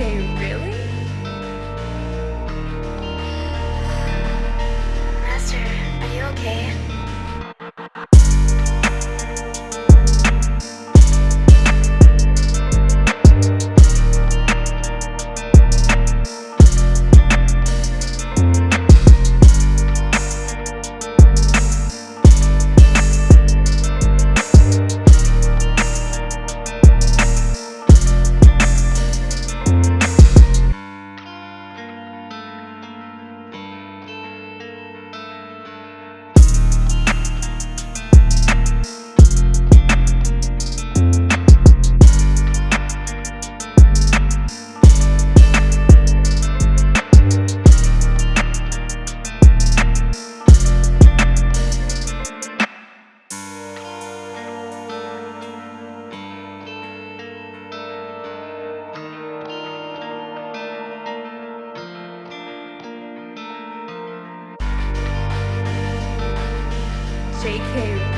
Okay, really? JK